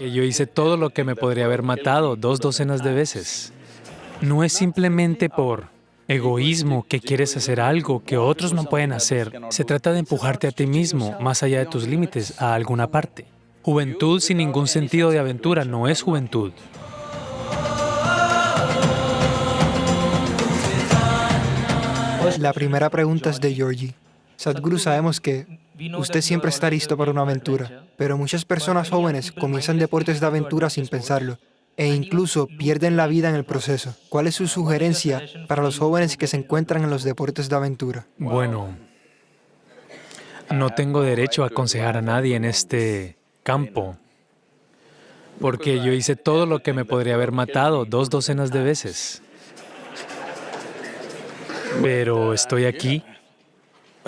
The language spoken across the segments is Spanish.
que yo hice todo lo que me podría haber matado dos docenas de veces. No es simplemente por egoísmo que quieres hacer algo que otros no pueden hacer. Se trata de empujarte a ti mismo, más allá de tus límites, a alguna parte. Juventud sin ningún sentido de aventura no es juventud. La primera pregunta es de Georgie. Sadhguru, sabemos que usted siempre está listo para una aventura, pero muchas personas jóvenes comienzan deportes de aventura sin pensarlo e incluso pierden la vida en el proceso. ¿Cuál es su sugerencia para los jóvenes que se encuentran en los deportes de aventura? Bueno, no tengo derecho a aconsejar a nadie en este campo, porque yo hice todo lo que me podría haber matado dos docenas de veces. Pero estoy aquí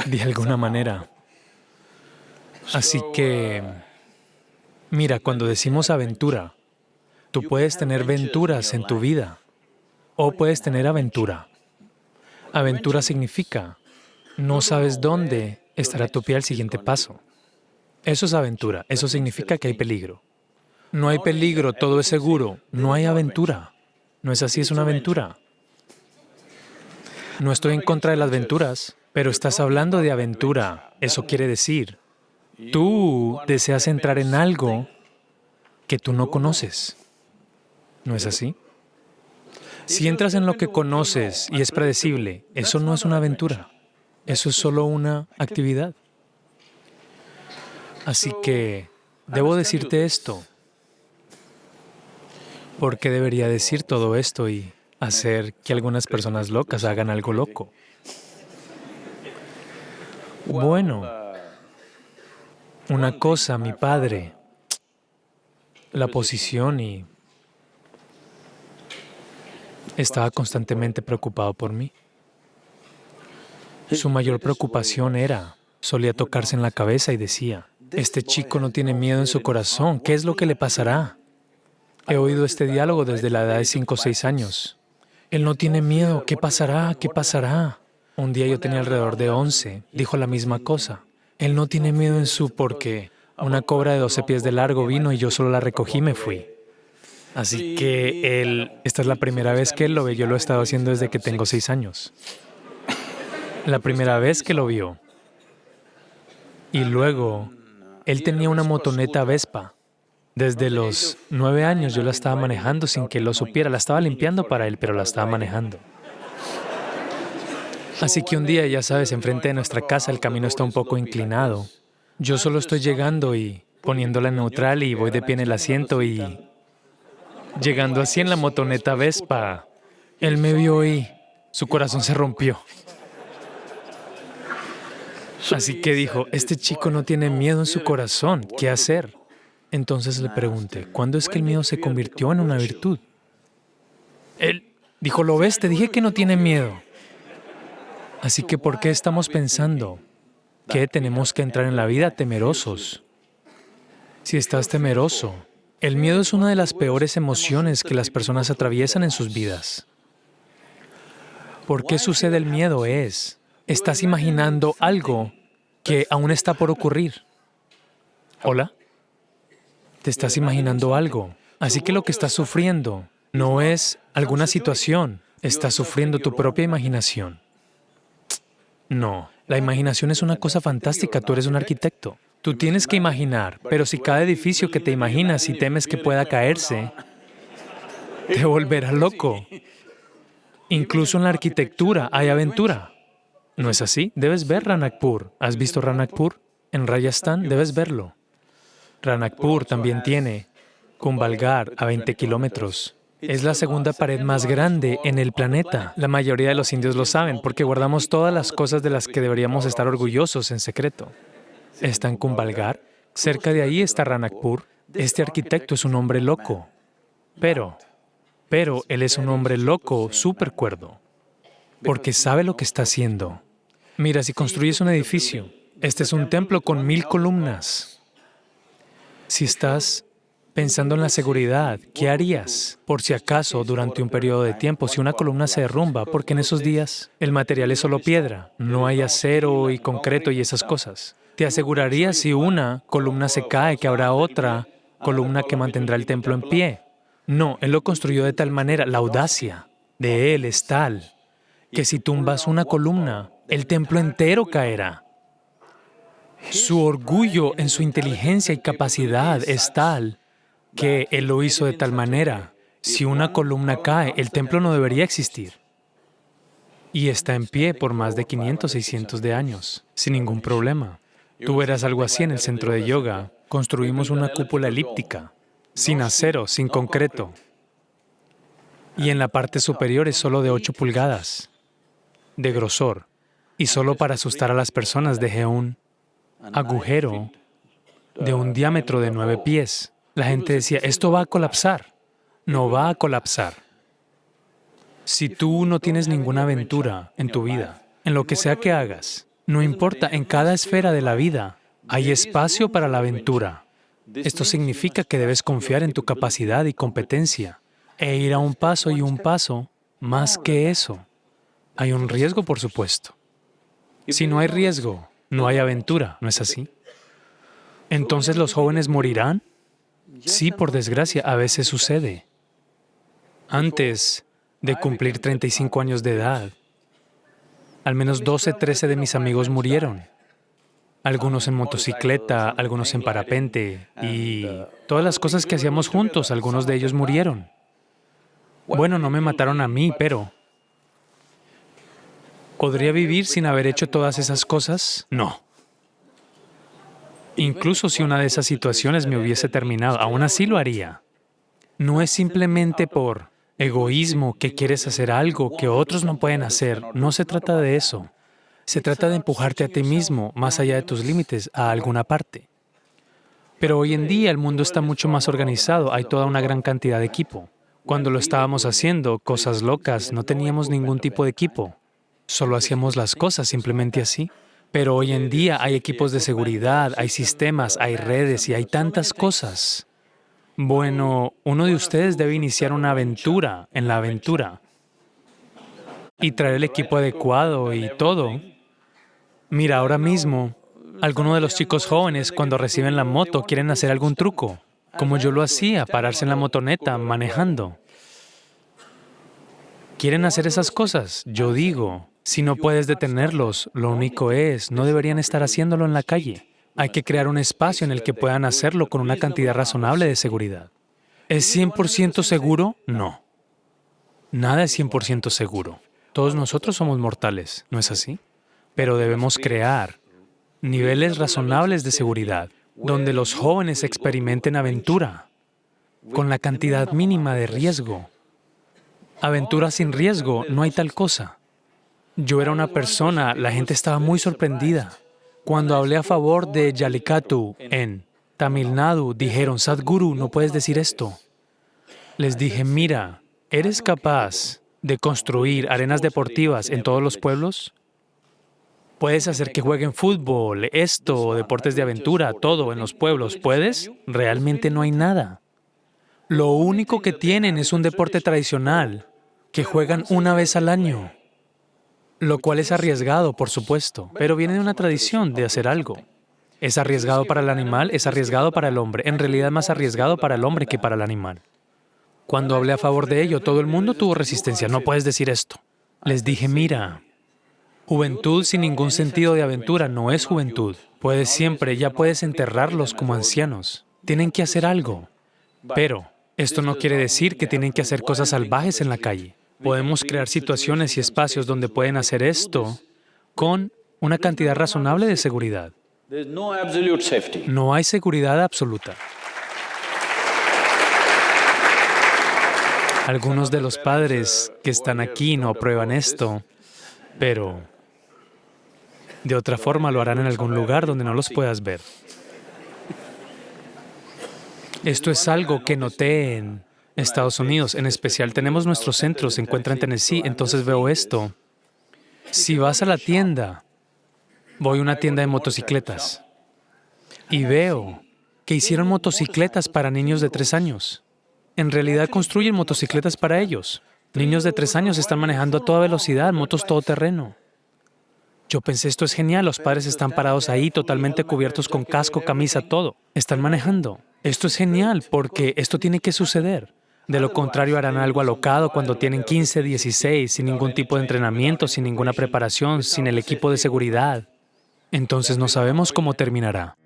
de alguna manera. Así que, mira, cuando decimos aventura, tú puedes tener venturas en tu vida o puedes tener aventura. Aventura significa, no sabes dónde estará tu pie al siguiente paso. Eso es aventura, eso significa que hay peligro. No hay peligro, todo es seguro, no hay aventura. ¿No es así? Es una aventura. No estoy en contra de las aventuras, pero estás hablando de aventura. Eso quiere decir, tú deseas entrar en algo que tú no conoces. ¿No es así? Si entras en lo que conoces y es predecible, eso no es una aventura. Eso es solo una actividad. Así que debo decirte esto. ¿Por qué debería decir todo esto y hacer que algunas personas locas hagan algo loco? Bueno, una cosa, mi padre, la posición y estaba constantemente preocupado por mí. Su mayor preocupación era, solía tocarse en la cabeza y decía, este chico no tiene miedo en su corazón, ¿qué es lo que le pasará? He oído este diálogo desde la edad de cinco o seis años. Él no tiene miedo, ¿qué pasará? ¿Qué pasará? Un día yo tenía alrededor de 11, dijo la misma cosa. Él no tiene miedo en su porque una cobra de 12 pies de largo vino y yo solo la recogí y me fui. Así que él, esta es la primera vez que él lo ve, yo lo he estado haciendo desde que tengo seis años. La primera vez que lo vio. Y luego, él tenía una motoneta Vespa. Desde los nueve años yo la estaba manejando sin que él lo supiera. La estaba limpiando para él, pero la estaba manejando. Así que un día, ya sabes, enfrente de nuestra casa el camino está un poco inclinado. Yo solo estoy llegando y poniéndola en neutral y voy de pie en el asiento y llegando así en la motoneta Vespa, él me vio y su corazón se rompió. Así que dijo, este chico no tiene miedo en su corazón, ¿qué hacer? Entonces le pregunté, ¿cuándo es que el miedo se convirtió en una virtud? Él dijo, ¿lo ves? Te dije que no tiene miedo. Así que, ¿por qué estamos pensando que tenemos que entrar en la vida temerosos? Si estás temeroso, el miedo es una de las peores emociones que las personas atraviesan en sus vidas. ¿Por qué sucede el miedo? Es, estás imaginando algo que aún está por ocurrir. ¿Hola? Te estás imaginando algo. Así que lo que estás sufriendo no es alguna situación, estás sufriendo tu propia imaginación. No, la imaginación es una cosa fantástica, tú eres un arquitecto. Tú tienes que imaginar, pero si cada edificio que te imaginas y temes que pueda caerse, te volverá loco. Incluso en la arquitectura hay aventura. ¿No es así? Debes ver Ranakpur. ¿Has visto Ranakpur? En Rajasthan debes verlo. Ranakpur también tiene Kumbhalgarh a 20 kilómetros. Es la segunda pared más grande en el planeta. La mayoría de los indios lo saben porque guardamos todas las cosas de las que deberíamos estar orgullosos en secreto. Está en Kumbhalgarh. Cerca de ahí está Ranakpur. Este arquitecto es un hombre loco, pero, pero él es un hombre loco, súper cuerdo, porque sabe lo que está haciendo. Mira, si construyes un edificio, este es un templo con mil columnas. Si estás Pensando en la seguridad, ¿qué harías por si acaso durante un periodo de tiempo si una columna se derrumba? Porque en esos días el material es solo piedra, no hay acero y concreto y esas cosas. ¿Te asegurarías si una columna se cae que habrá otra columna que mantendrá el templo en pie. No, Él lo construyó de tal manera, la audacia de Él es tal, que si tumbas una columna, el templo entero caerá. Su orgullo en su inteligencia y capacidad es tal que Él lo hizo de tal manera, si una columna cae, el templo no debería existir. Y está en pie por más de 500, 600 de años, sin ningún problema. Tú verás algo así en el centro de yoga. Construimos una cúpula elíptica, sin acero, sin concreto. Y en la parte superior es solo de 8 pulgadas de grosor. Y solo para asustar a las personas dejé un agujero de un diámetro de nueve pies. La gente decía, esto va a colapsar. No va a colapsar. Si tú no tienes ninguna aventura en tu vida, en lo que sea que hagas, no importa, en cada esfera de la vida hay espacio para la aventura. Esto significa que debes confiar en tu capacidad y competencia e ir a un paso y un paso más que eso. Hay un riesgo, por supuesto. Si no hay riesgo, no hay aventura, ¿no es así? Entonces los jóvenes morirán. Sí, por desgracia, a veces sucede. Antes de cumplir 35 años de edad, al menos 12, 13 de mis amigos murieron. Algunos en motocicleta, algunos en parapente y todas las cosas que hacíamos juntos, algunos de ellos murieron. Bueno, no me mataron a mí, pero ¿Podría vivir sin haber hecho todas esas cosas? No. Incluso si una de esas situaciones me hubiese terminado, aún así lo haría. No es simplemente por egoísmo que quieres hacer algo que otros no pueden hacer. No se trata de eso. Se trata de empujarte a ti mismo, más allá de tus límites, a alguna parte. Pero hoy en día el mundo está mucho más organizado, hay toda una gran cantidad de equipo. Cuando lo estábamos haciendo, cosas locas, no teníamos ningún tipo de equipo. Solo hacíamos las cosas simplemente así. Pero hoy en día hay equipos de seguridad, hay sistemas, hay redes y hay tantas cosas. Bueno, uno de ustedes debe iniciar una aventura en la aventura y traer el equipo adecuado y todo. Mira, ahora mismo, algunos de los chicos jóvenes cuando reciben la moto quieren hacer algún truco, como yo lo hacía, pararse en la motoneta manejando. Quieren hacer esas cosas. Yo digo, si no puedes detenerlos, lo único es, no deberían estar haciéndolo en la calle. Hay que crear un espacio en el que puedan hacerlo con una cantidad razonable de seguridad. ¿Es 100% seguro? No. Nada es 100% seguro. Todos nosotros somos mortales, ¿no es así? Pero debemos crear niveles razonables de seguridad, donde los jóvenes experimenten aventura, con la cantidad mínima de riesgo. Aventura sin riesgo, no hay tal cosa. Yo era una persona, la gente estaba muy sorprendida. Cuando hablé a favor de Yalikatu en Tamil Nadu, dijeron, Sadhguru, no puedes decir esto. Les dije, mira, ¿eres capaz de construir arenas deportivas en todos los pueblos? ¿Puedes hacer que jueguen fútbol, esto, deportes de aventura, todo en los pueblos? ¿Puedes? Realmente no hay nada. Lo único que tienen es un deporte tradicional que juegan una vez al año lo cual es arriesgado, por supuesto, pero viene de una tradición de hacer algo. Es arriesgado para el animal, es arriesgado para el hombre, en realidad más arriesgado para el hombre que para el animal. Cuando hablé a favor de ello, todo el mundo tuvo resistencia, no puedes decir esto. Les dije, mira, juventud sin ningún sentido de aventura no es juventud. Puedes siempre, ya puedes enterrarlos como ancianos. Tienen que hacer algo. Pero esto no quiere decir que tienen que hacer cosas salvajes en la calle. Podemos crear situaciones y espacios donde pueden hacer esto con una cantidad razonable de seguridad. No hay seguridad absoluta. Algunos de los padres que están aquí no aprueban esto, pero de otra forma lo harán en algún lugar donde no los puedas ver. Esto es algo que noté en Estados Unidos, en especial tenemos nuestros centros, se encuentra en Tennessee, entonces veo esto. Si vas a la tienda, voy a una tienda de motocicletas y veo que hicieron motocicletas para niños de tres años. En realidad construyen motocicletas para ellos. Niños de tres años están manejando a toda velocidad, motos todoterreno. Yo pensé, esto es genial, los padres están parados ahí totalmente cubiertos con casco, camisa, todo. Están manejando. Esto es genial porque esto tiene que suceder. De lo contrario, harán algo alocado cuando tienen 15, 16, sin ningún tipo de entrenamiento, sin ninguna preparación, sin el equipo de seguridad. Entonces no sabemos cómo terminará.